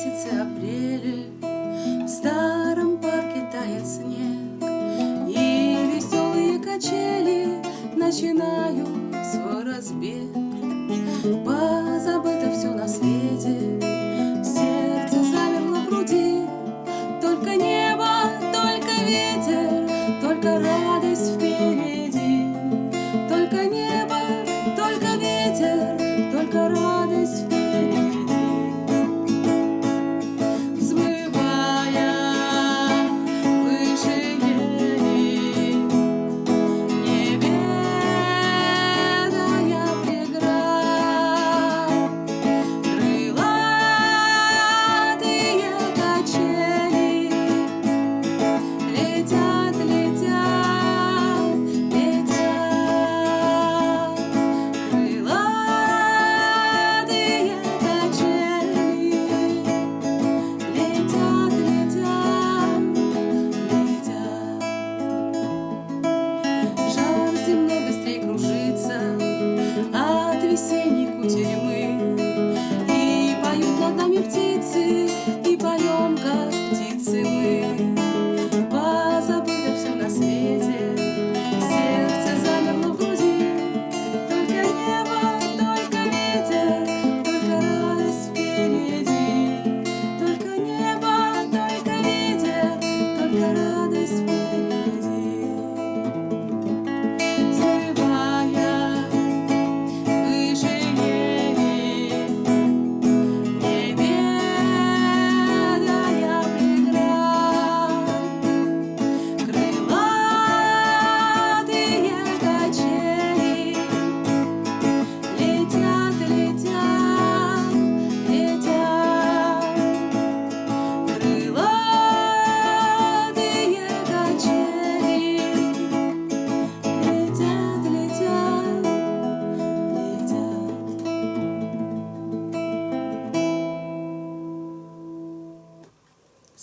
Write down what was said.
месяце апреля. В старом парке тает снег И веселые качели Начинают свой разбег. Позабыто все на свете Сердце замерло в груди. Только небо, только ветер Только радость впереди. Только небо, только ветер. sim